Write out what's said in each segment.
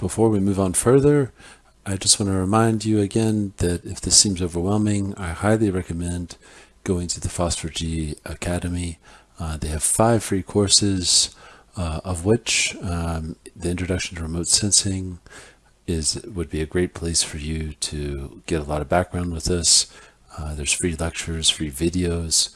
Before we move on further, I just want to remind you again that if this seems overwhelming, I highly recommend going to the FOSS4G Academy. Uh, they have five free courses, uh, of which um, the Introduction to Remote Sensing is would be a great place for you to get a lot of background with this. Uh, there's free lectures, free videos.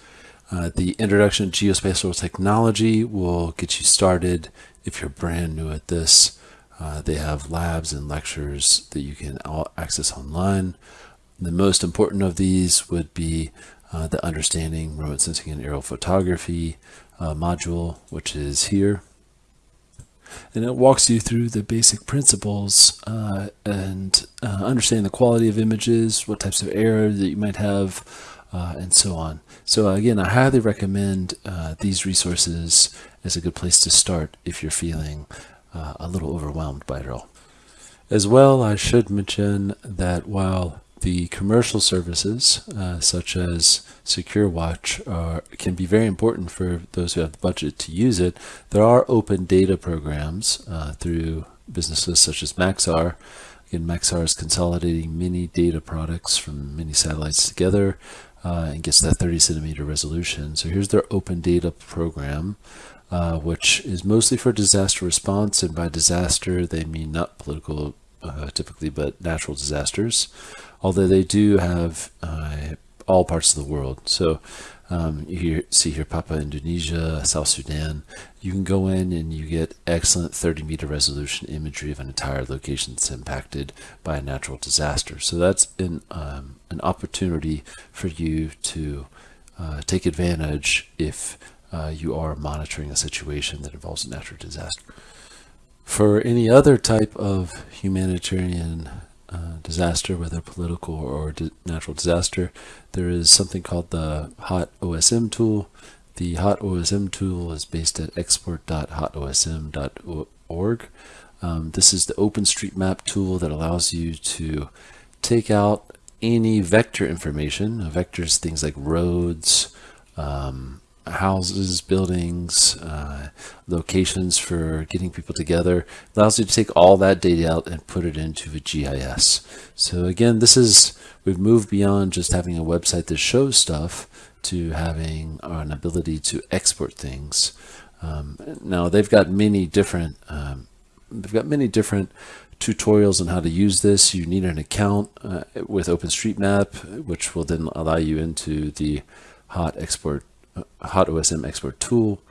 Uh, the Introduction to Geospatial Technology will get you started if you're brand new at this. Uh, they have labs and lectures that you can access online. The most important of these would be uh, the Understanding Remote Sensing and Aerial Photography uh, module, which is here and it walks you through the basic principles uh, and uh, understanding the quality of images, what types of error that you might have, and so on. So again, I highly recommend these resources as a good place to start if you're feeling uh, a little overwhelmed by it all. As well, I should mention that while the commercial services, uh, such as SecureWatch, are, can be very important for those who have the budget to use it. There are open data programs uh, through businesses such as Maxar. Again, Maxar is consolidating many data products from many satellites together uh, and gets that 30 centimeter resolution. So here's their open data program. Uh, which is mostly for disaster response, and by disaster they mean not political uh, typically, but natural disasters although they do have uh, all parts of the world. So um, you hear, see here Papua Indonesia, South Sudan. You can go in and you get excellent 30 meter resolution imagery of an entire location that's impacted by a natural disaster. So that's an, um, an opportunity for you to uh, take advantage if uh, you are monitoring a situation that involves a natural disaster. For any other type of humanitarian uh, disaster, whether political or di natural disaster, there is something called the HOT OSM tool. The HOT OSM tool is based at export.hotosm.org. Um, this is the OpenStreetMap tool that allows you to take out any vector information. Vectors, things like roads, um, houses, buildings, uh, locations for getting people together. It allows you to take all that data out and put it into a GIS. So again, this is, we've moved beyond just having a website that shows stuff to having an ability to export things. Um, now they've got many different, um, they've got many different tutorials on how to use this. You need an account uh, with OpenStreetMap, which will then allow you into the hot export hot OSM export tool.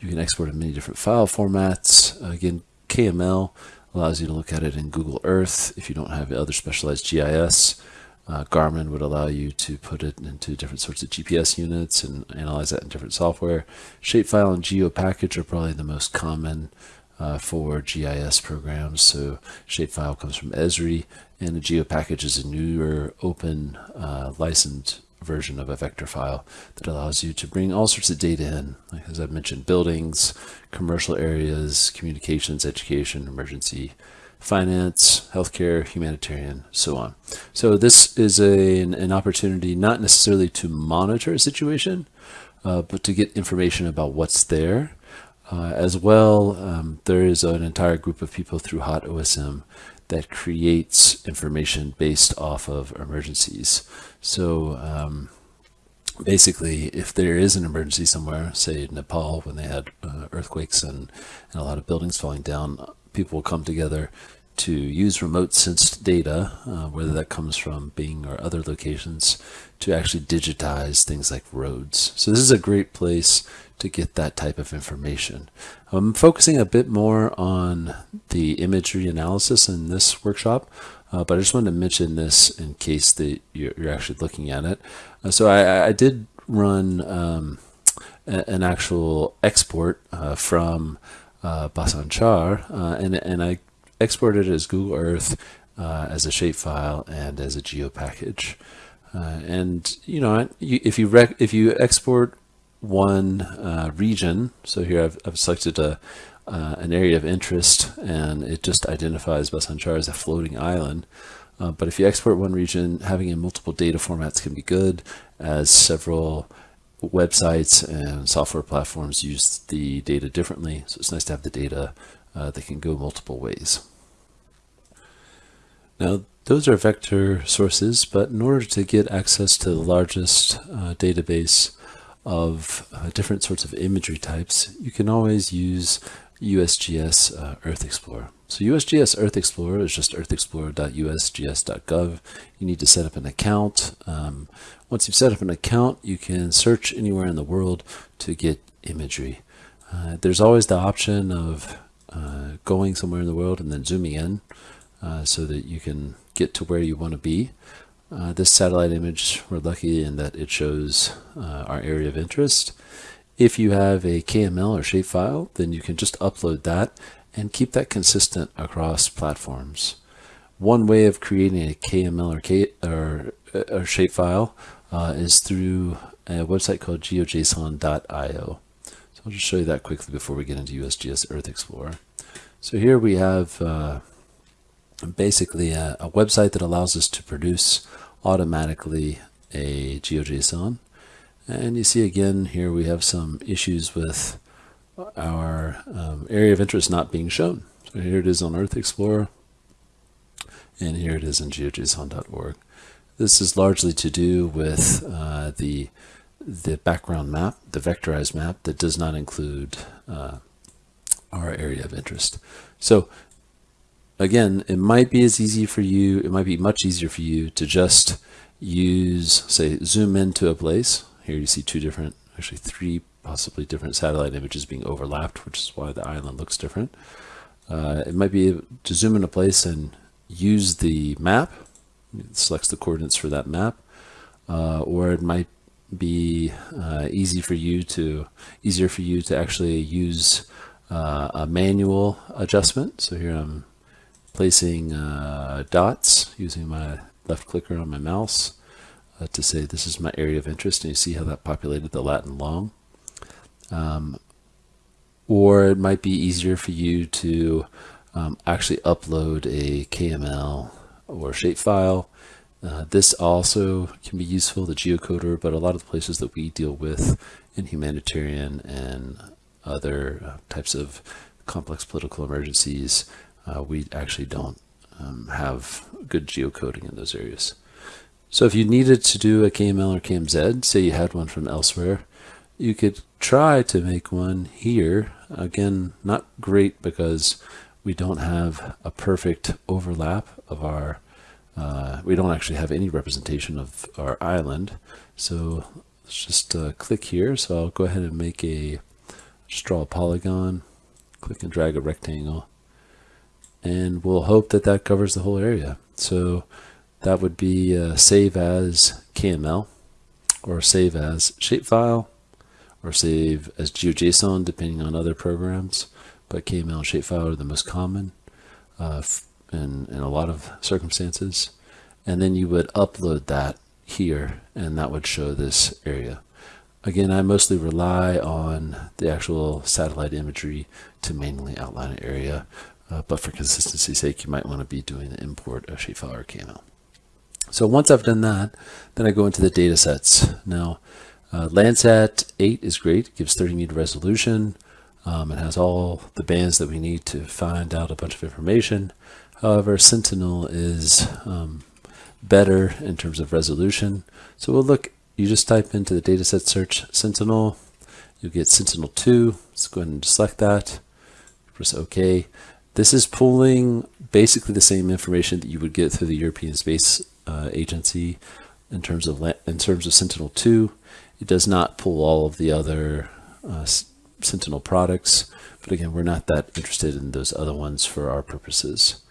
You can export in many different file formats. Again, KML allows you to look at it in Google Earth if you don't have other specialized GIS. Uh, Garmin would allow you to put it into different sorts of GPS units and analyze that in different software. Shapefile and GeoPackage are probably the most common uh, for GIS programs. So Shapefile comes from Esri, and a GeoPackage is a newer open uh, licensed version of a vector file that allows you to bring all sorts of data in, like as I've mentioned, buildings, commercial areas, communications, education, emergency, finance, healthcare, humanitarian, so on. So this is a, an, an opportunity not necessarily to monitor a situation, uh, but to get information about what's there. Uh, as well, um, there is an entire group of people through HOT OSM that creates information based off of emergencies. So um, basically, if there is an emergency somewhere, say Nepal when they had uh, earthquakes and, and a lot of buildings falling down, people will come together to use remote sensed data, uh, whether that comes from Bing or other locations, to actually digitize things like roads. So this is a great place to get that type of information. I'm focusing a bit more on the imagery analysis in this workshop, uh, but I just wanted to mention this in case that you're, you're actually looking at it. Uh, so I, I, did run um, a, an actual export uh, from uh, Basanchar, uh, and, and I exported it as Google Earth, uh, as a shapefile, and as a geo package. and you know, if you if you export one uh, region. So here I've, I've selected a, uh, an area of interest and it just identifies Basanchar as a floating island. Uh, but if you export one region, having in multiple data formats can be good as several websites and software platforms use the data differently. So it's nice to have the data uh, that can go multiple ways. Now, those are vector sources, but in order to get access to the largest uh, database of uh, different sorts of imagery types, you can always use USGS uh, Earth Explorer. So USGS Earth Explorer is just earthexplorer.usgs.gov. You need to set up an account. Um, once you've set up an account, you can search anywhere in the world to get imagery. Uh, there's always the option of uh, going somewhere in the world and then zooming in uh, so that you can get to where you want to be. Uh, this satellite image, we're lucky in that it shows uh, our area of interest. If you have a KML or shapefile, then you can just upload that and keep that consistent across platforms. One way of creating a KML or, K, or, or shapefile uh, is through a website called geojson.io. So I'll just show you that quickly before we get into USGS Earth Explorer. So here we have uh, basically a, a, website that allows us to produce automatically a GeoJSON. And you see again here we have some issues with our um, area of interest not being shown. So here it is on Earth Explorer, and here it is in geojson.org. This is largely to do with uh, the the background map, the vectorized map that does not include uh, our area of interest. So again, it might be as easy for you, it might be much easier for you to just use, say, zoom into a place. Here you see two different, actually three possibly different satellite images being overlapped, which is why the island looks different. Uh, it might be to zoom in a place and use the map, it selects the coordinates for that map, uh, or it might be uh, easy for you to, easier for you to actually use uh, a manual adjustment. So here I'm placing uh, dots using my left clicker on my mouse uh, to say this is my area of interest and you see how that populated the lat and long. Um, or it might be easier for you to um, actually upload a KML or shapefile. Uh, this also can be useful, the geocoder, but a lot of the places that we deal with in humanitarian and other uh, types of complex political emergencies, uh, we actually don't um, have good geocoding in those areas. So if you needed to do a KML or KMZ, say you had one from elsewhere, you could try to make one here. Again, not great because we don't have a perfect overlap of our, uh, we don't actually have any representation of our island. So let's just uh, click here. So I'll go ahead and make a a polygon, click and drag a rectangle, and we'll hope that that covers the whole area. So that would be uh, save as KML, or save as shapefile, or save as GeoJSON, depending on other programs. But KML and shapefile are the most common uh, in, in a lot of circumstances. And then you would upload that here, and that would show this area. Again, I mostly rely on the actual satellite imagery to mainly outline an area, uh, but for consistency's sake, you might want to be doing the import of or KML. So once I've done that, then I go into the data sets. Now, uh, Landsat 8 is great, it gives 30 meter resolution. Um, it has all the bands that we need to find out a bunch of information. However, Sentinel is um, better in terms of resolution. So we'll look you just type into the dataset search Sentinel, you'll get Sentinel-2. Let's go ahead and select that, press OK. This is pulling basically the same information that you would get through the European Space uh, Agency in terms of in terms of Sentinel-2. It does not pull all of the other uh, Sentinel products, but again, we're not that interested in those other ones for our purposes.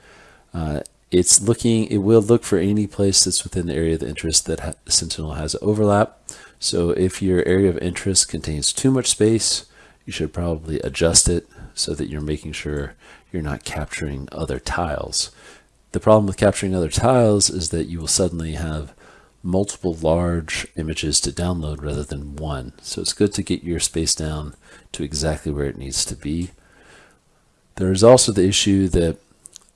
Uh, it's looking, it will look for any place that's within the area of interest that ha Sentinel has overlap. So if your area of interest contains too much space, you should probably adjust it so that you're making sure you're not capturing other tiles. The problem with capturing other tiles is that you will suddenly have multiple large images to download rather than one. So it's good to get your space down to exactly where it needs to be. There is also the issue that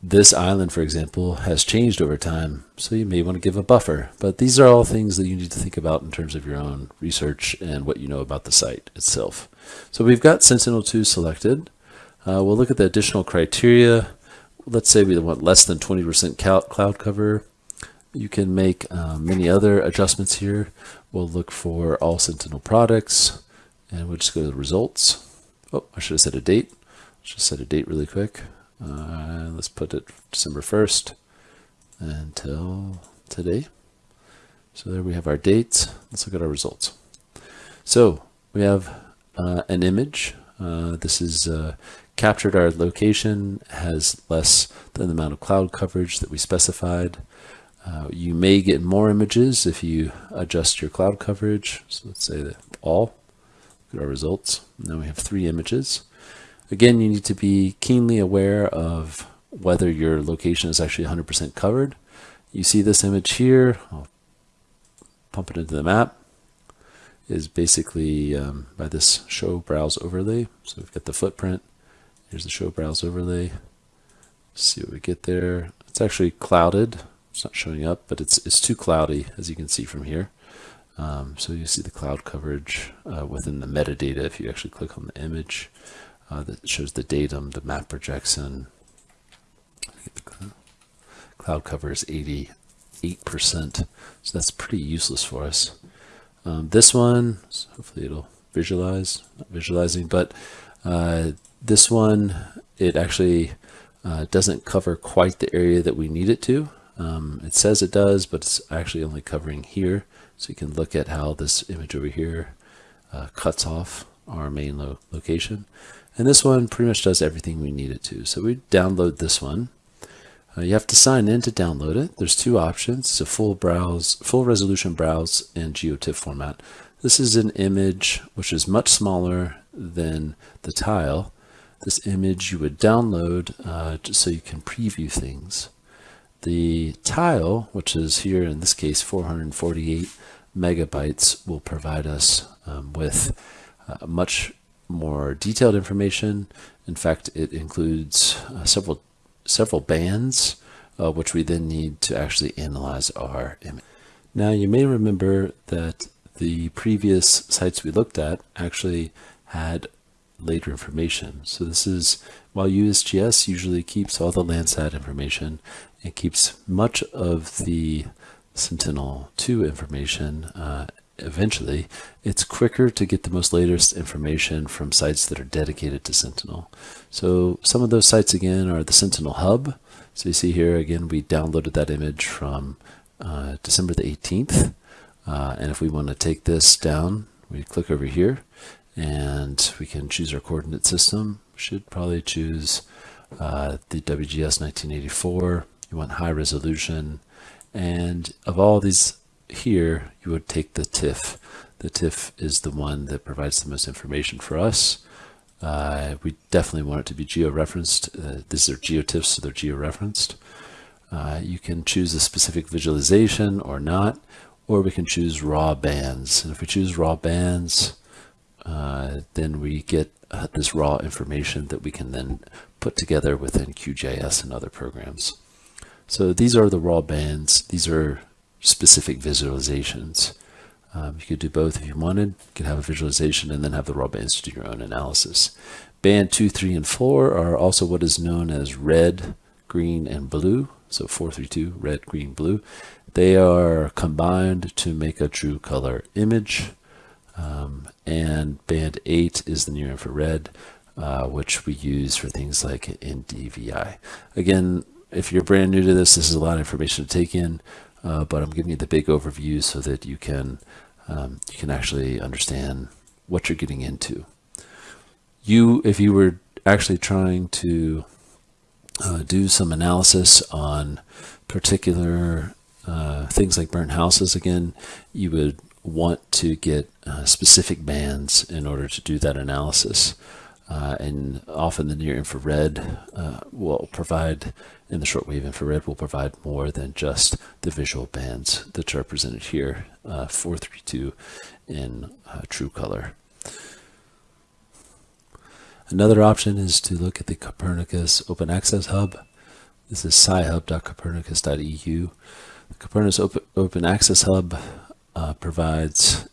this island, for example, has changed over time, so you may want to give a buffer. But these are all things that you need to think about in terms of your own research and what you know about the site itself. So we've got Sentinel-2 selected. Uh, we'll look at the additional criteria. let's say we want less than 20% cloud cover. You can make uh, many other adjustments here. We'll look for all Sentinel products and we'll just go to the results. Oh, I should have set a date. Let's just set a date really quick. Uh, let's put it December 1st until today. So there we have our dates. Let's look at our results. So we have uh, an image. Uh, this is uh, captured our location, has less than the amount of cloud coverage that we specified. Uh, you may get more images if you adjust your cloud coverage. So let's say that all. Look at our results. Now we have three images. Again, you need to be keenly aware of whether your location is actually 100% covered. You see this image here, I'll pump it into the map, is basically um, by this show browse overlay. So we've got the footprint, here's the show browse overlay. Let's see what we get there. It's actually clouded, it's not showing up, but it's, it's too cloudy as you can see from here. Um, so you see the cloud coverage uh, within the metadata if you actually click on the image uh, that shows the datum, the map projection. Cloud cover is 88%, so that's pretty useless for us. Um, this one, hopefully it'll visualize, not visualizing, but uh, this one, it actually uh, doesn't cover quite the area that we need it to. Um, it says it does, but it's actually only covering here. So you can look at how this image over here uh, cuts off our main lo location. And this one pretty much does everything we need it to. So we download this one. Uh, you have to sign in to download it. There's two options. It's a full browse, full resolution browse in GeoTIFF format. This is an image which is much smaller than the tile. This image you would download uh, just so you can preview things. The tile, which is here in this case 448 megabytes, will provide us um, with uh, much more detailed information. In fact, it includes uh, several several bands, uh, which we then need to actually analyze our image. Now, you may remember that the previous sites we looked at actually had later information. So this is, while USGS usually keeps all the Landsat information, it keeps much of the Sentinel-2 information uh, eventually, it's quicker to get the most latest information from sites that are dedicated to Sentinel. So some of those sites again are the Sentinel Hub. So you see here again, we downloaded that image from uh, December the 18th. Uh, and if we want to take this down, we click over here and we can choose our coordinate system. We should probably choose uh, the WGS 1984. You want high resolution. And of all these here, you would take the TIFF. The TIFF is the one that provides the most information for us. Uh, we definitely want it to be geo-referenced. Uh, these are GeoTIFFs, so they're geo-referenced. Uh, you can choose a specific visualization or not, or we can choose raw bands. And if we choose raw bands, uh, then we get uh, this raw information that we can then put together within QGIS and other programs. So these are the raw bands. These are specific visualizations. Um, you could do both if you wanted. You could have a visualization and then have the raw bands to do your own analysis. Band 2, 3, and 4 are also what is known as red, green, and blue. So 432, red, green, blue. They are combined to make a true color image. Um, and band 8 is the near infrared, uh, which we use for things like NDVI. Again, if you're brand new to this, this is a lot of information to take in uh, but I'm giving you the big overview so that you can um, you can actually understand what you're getting into. You, if you were actually trying to uh, do some analysis on particular uh, things like burnt houses again, you would want to get uh, specific bands in order to do that analysis. Uh, and often the near infrared uh, will provide, in the shortwave infrared, will provide more than just the visual bands that are presented here, uh, 432 in uh, true color. Another option is to look at the Copernicus Open Access Hub. This is scihub.copernicus.eu. The Copernicus Open, Open Access Hub uh, provides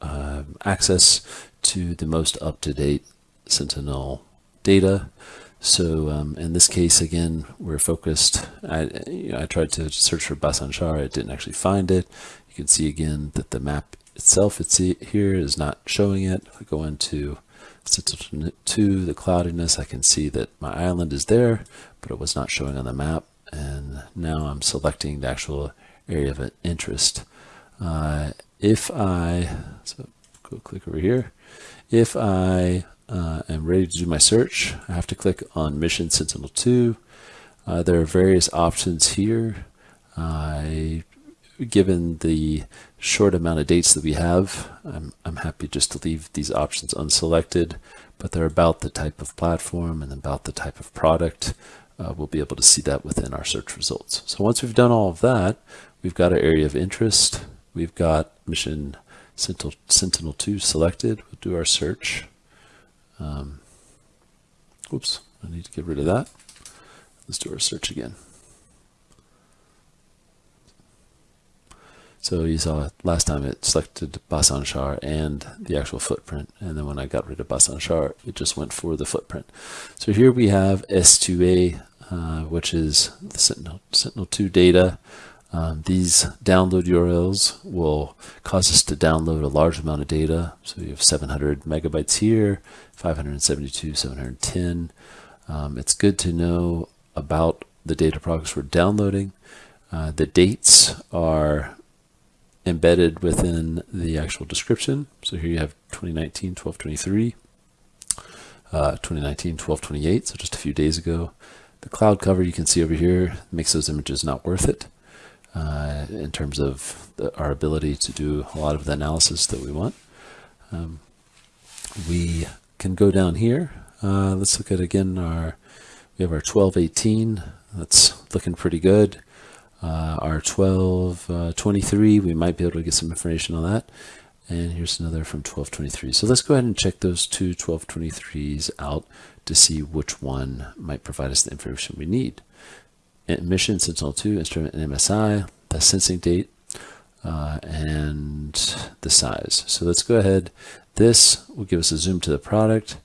uh, access to the most up-to-date Sentinel data. So um, in this case, again, we're focused. I, you know, I tried to search for Basan Char. I didn't actually find it. You can see again that the map itself it's here is not showing it. If I go into sentinel to the cloudiness, I can see that my island is there, but it was not showing on the map. And now I'm selecting the actual area of interest. Uh, if I, so go click over here. If I uh, am ready to do my search, I have to click on Mission Sentinel-2. Uh, there are various options here. Given the short amount of dates that we have, I'm, I'm happy just to leave these options unselected, but they're about the type of platform and about the type of product. Uh, we'll be able to see that within our search results. So once we've done all of that, we've got our area of interest. We've got mission Sentinel, Sentinel-2 selected. We'll do our search. Um, oops, I need to get rid of that. Let's do our search again. So you saw last time it selected Basan Char and the actual footprint. And then when I got rid of Basan Char, it just went for the footprint. So here we have S2A, uh, which is the Sentinel, Sentinel-2 data. Um, these download URLs will cause us to download a large amount of data. So we have 700 megabytes here, 572, 710. Um, it's good to know about the data products we're downloading. Uh, the dates are embedded within the actual description. So here you have 2019 1223, uh, 2019 1228, so just a few days ago. The cloud cover you can see over here makes those images not worth it uh, in terms of the, our ability to do a lot of the analysis that we want. Um, we can go down here. Uh, let's look at again our, we have our 1218. That's looking pretty good uh, our 1223, uh, we might be able to get some information on that. And here's another from 1223. So let's go ahead and check those two 1223s out to see which one might provide us the information we need. Mission Sentinel-2, instrument and MSI, the sensing date, uh, and the size. So let's go ahead. This will give us a zoom to the product.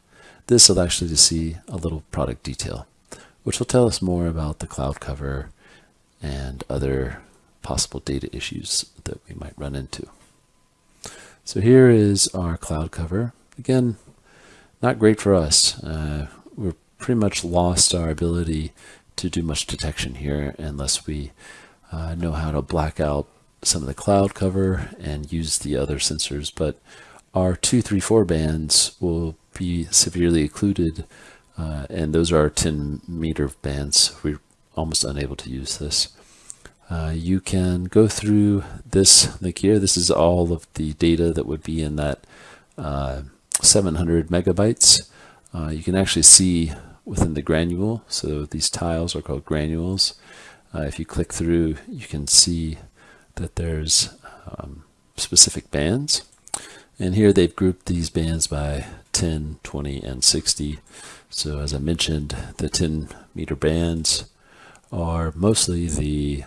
This will actually to see a little product detail, which will tell us more about the cloud cover, and other possible data issues that we might run into. So here is our cloud cover. Again, not great for us. Uh, we're pretty much lost our ability to do much detection here unless we uh, know how to black out some of the cloud cover and use the other sensors. But our 234 bands will be severely occluded uh, and those are our 10 meter bands. We're almost unable to use this. Uh, you can go through this link here. This is all of the data that would be in that uh, 700 megabytes. Uh, you can actually see within the granule. So these tiles are called granules. Uh, if you click through, you can see that there's um, specific bands. And here they've grouped these bands by 10, 20, and 60. So as I mentioned, the 10 meter bands are mostly the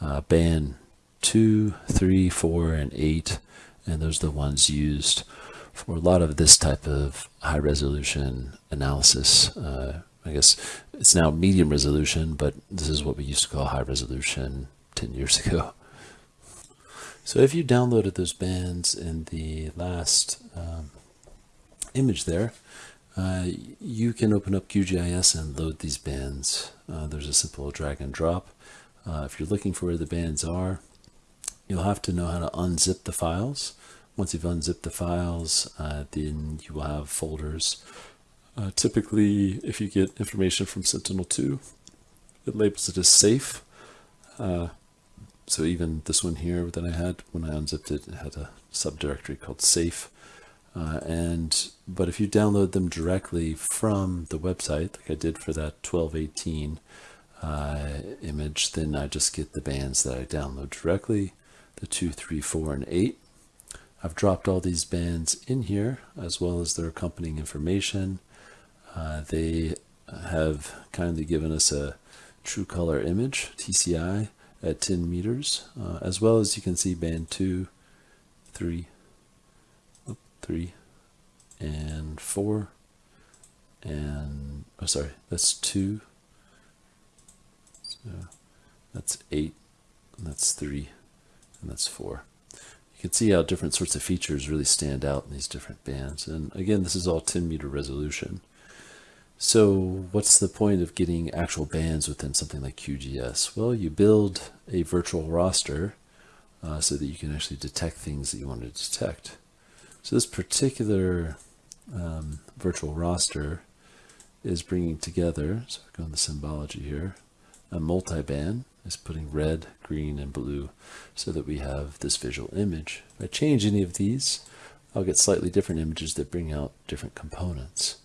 uh, band 2, 3, 4, and 8, and those are the ones used for a lot of this type of high resolution analysis. Uh, I guess it's now medium resolution, but this is what we used to call high resolution 10 years ago. So if you downloaded those bands in the last um, image there, uh, you can open up QGIS and load these bands. Uh, there's a simple drag and drop. Uh, if you're looking for where the bands are, you'll have to know how to unzip the files. Once you've unzipped the files, uh, then you will have folders. Uh, typically, if you get information from Sentinel-2, it labels it as safe. Uh, so even this one here that I had, when I unzipped it, it had a subdirectory called safe. Uh, and But if you download them directly from the website, like I did for that 1218, uh, image, then I just get the bands that I download directly, the 2, 3, 4, and 8. I've dropped all these bands in here as well as their accompanying information. Uh, they have kindly given us a true color image, TCI, at 10 meters, uh, as well as you can see band 2, 3, 3, and 4, and oh sorry that's two so that's eight and that's three and that's four you can see how different sorts of features really stand out in these different bands and again this is all 10 meter resolution so what's the point of getting actual bands within something like QGIS? Well, you build a virtual raster uh, so that you can actually detect things that you want to detect. So this particular um, virtual raster is bringing together, so we're going the symbology here, a multi-band is putting red, green, and blue so that we have this visual image. If I change any of these, I'll get slightly different images that bring out different components.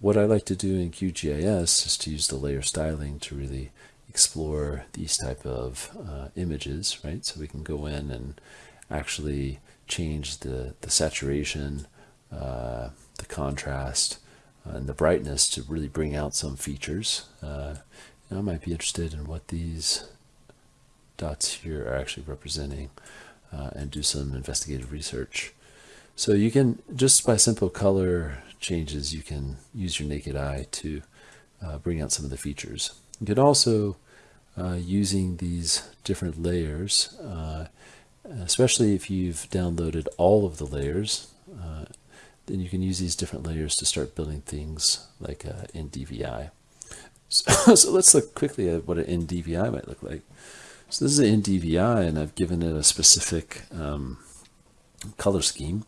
What I like to do in QGIS is to use the layer styling to really explore these type of uh, images, right? So we can go in and actually change the, the saturation, uh, the contrast, uh, and the brightness to really bring out some features. Uh, I might be interested in what these dots here are actually representing uh, and do some investigative research. So you can, just by simple color changes, you can use your naked eye to uh, bring out some of the features. You can also, uh, using these different layers, uh, especially if you've downloaded all of the layers, uh, then you can use these different layers to start building things like uh, NDVI. So, so, let's look quickly at what an NDVI might look like. So this is an NDVI and I've given it a specific um, color scheme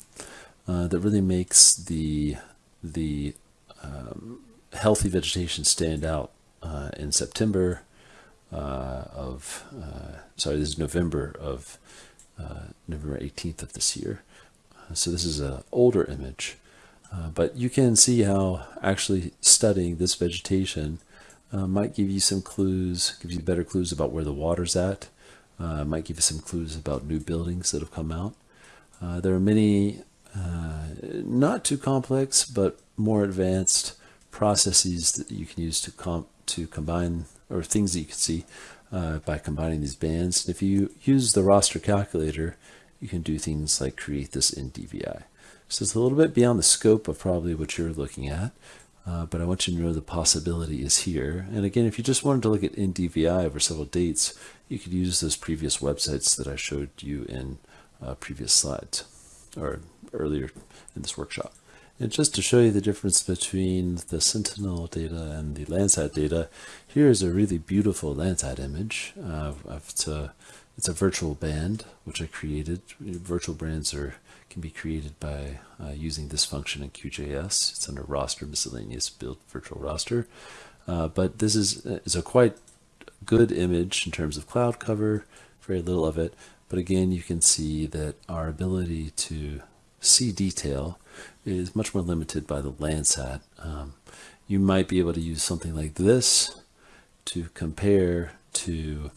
uh, that really makes the, the um, healthy vegetation stand out uh, in September uh, of, uh, sorry, this is November of uh, November 18th of this year. So this is an older image, uh, but you can see how actually studying this vegetation uh, might give you some clues, give you better clues about where the water's at, uh, might give you some clues about new buildings that have come out. Uh, there are many, uh, not too complex, but more advanced processes that you can use to, comp to combine, or things that you can see uh, by combining these bands. And if you use the raster calculator, you can do things like create this NDVI. So it's a little bit beyond the scope of probably what you're looking at, uh, but I want you to know the possibility is here. And again, if you just wanted to look at NDVI over several dates, you could use those previous websites that I showed you in uh, previous slides or earlier in this workshop. And just to show you the difference between the Sentinel data and the Landsat data, here is a really beautiful Landsat image. Uh, it's, a, it's a virtual band, which I created. Virtual bands are can be created by uh, using this function in QGIS. It's under raster, miscellaneous build virtual raster. Uh, but this is, is a quite good image in terms of cloud cover, very little of it. But again, you can see that our ability to see detail is much more limited by the Landsat. Um, you might be able to use something like this to compare to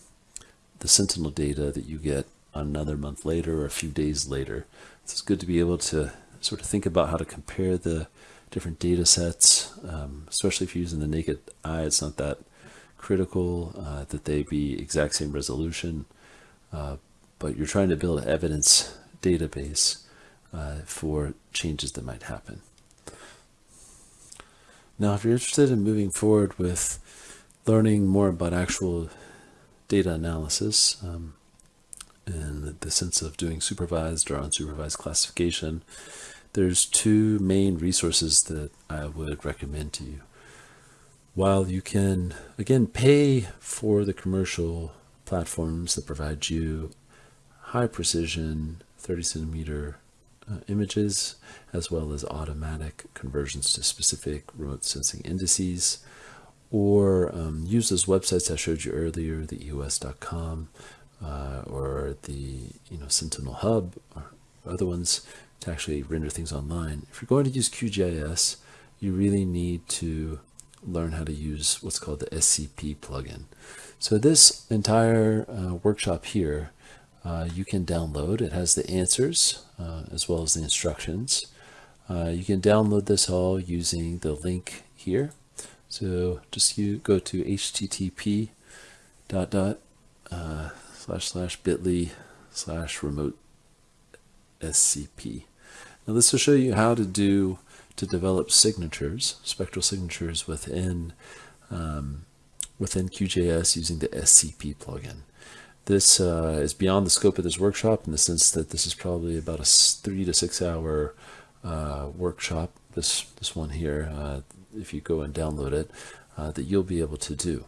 the Sentinel data that you get another month later or a few days later. So it's good to be able to sort of think about how to compare the different data sets, um, especially if you're using the naked eye. It's not that critical uh, that they be exact same resolution, uh, but you're trying to build an evidence database uh, for changes that might happen. Now, if you're interested in moving forward with learning more about actual data analysis um, in the sense of doing supervised or unsupervised classification, there's two main resources that I would recommend to you. While you can, again, pay for the commercial platforms that provide you high precision 30 centimeter uh, images, as well as automatic conversions to specific remote sensing indices, or um, use those websites I showed you earlier, the EOS.com uh, or the you know Sentinel Hub or other ones to actually render things online. If you're going to use QGIS, you really need to learn how to use what's called the SCP plugin. So this entire uh, workshop here uh, you can download. It has the answers uh, as well as the instructions. Uh, you can download this all using the link here. So just you go to http dot dot uh, slash slash bit.ly slash remote scp. Now this will show you how to do to develop signatures, spectral signatures within um, within QGIS using the SCP plugin. This uh, is beyond the scope of this workshop in the sense that this is probably about a three to six hour uh, workshop. This this one here, uh, if you go and download it, uh, that you'll be able to do.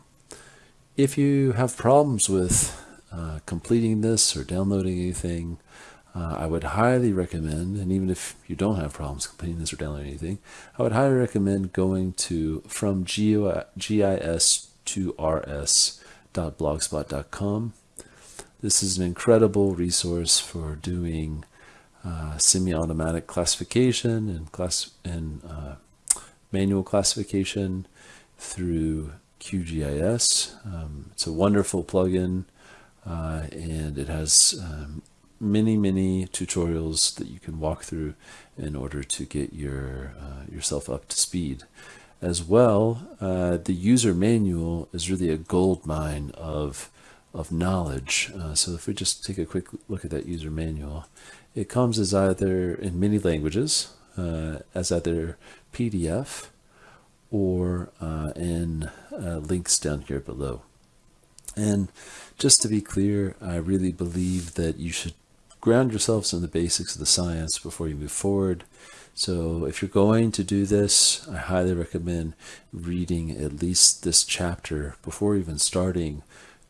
If you have problems with uh, completing this or downloading anything, uh, I would highly recommend, and even if you don't have problems completing this or downloading anything, I would highly recommend going to from GIS to rs.blogspot.com. This is an incredible resource for doing uh, semi-automatic classification and class and uh, manual classification through QGIS. Um, it's a wonderful plugin uh, and it has um, many, many tutorials that you can walk through in order to get your uh, yourself up to speed. As well, uh, the user manual is really a gold mine of, of knowledge. Uh, so if we just take a quick look at that user manual, it comes as either in many languages, uh, as either PDF or uh, in uh, links down here below. And just to be clear, I really believe that you should ground yourselves in the basics of the science before you move forward. So if you're going to do this, I highly recommend reading at least this chapter before even starting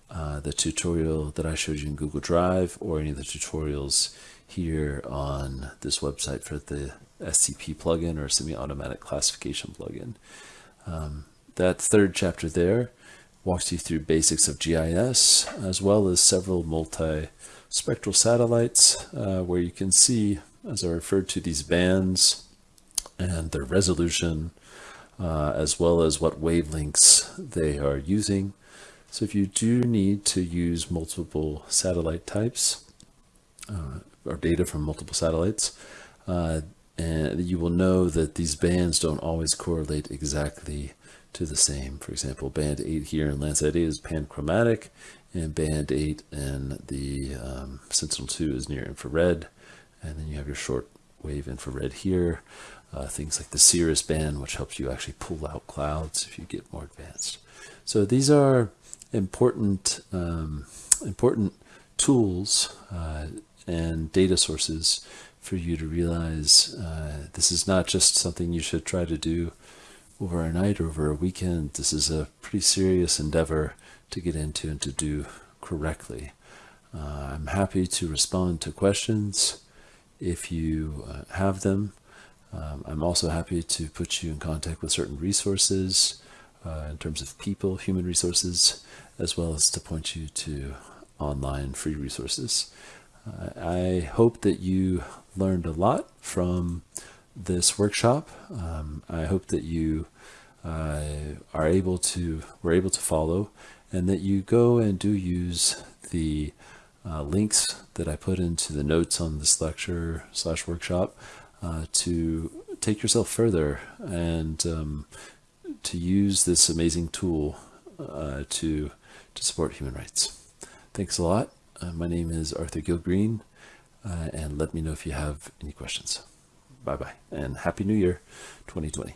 uh, the tutorial that I showed you in Google Drive or any of the tutorials here on this website for the SCP plugin or semi-automatic classification plugin. Um, that third chapter there walks you through basics of GIS as well as several multi-spectral satellites uh, where you can see, as I referred to, these bands and their resolution uh, as well as what wavelengths they are using. So if you do need to use multiple satellite types uh, or data from multiple satellites, uh, and you will know that these bands don't always correlate exactly to the same. For example, band 8 here in Landsat 8 is panchromatic, and band 8 and the um, Sentinel-2 is near infrared, and then you have your short wave infrared here. Uh, things like the Cirrus band, which helps you actually pull out clouds if you get more advanced. So these are important, um, important tools uh, and data sources for you to realize uh, this is not just something you should try to do over a night or over a weekend. This is a pretty serious endeavor to get into and to do correctly. Uh, I'm happy to respond to questions if you uh, have them. Um, I'm also happy to put you in contact with certain resources uh, in terms of people, human resources, as well as to point you to online free resources. I hope that you learned a lot from this workshop. Um, I hope that you uh, are able to, were able to follow and that you go and do use the uh, links that I put into the notes on this lecture slash workshop uh, to take yourself further and um, to use this amazing tool uh, to, to support human rights. Thanks a lot. Uh, my name is Arthur Gilgreen, uh, and let me know if you have any questions. Bye bye, and Happy New Year 2020.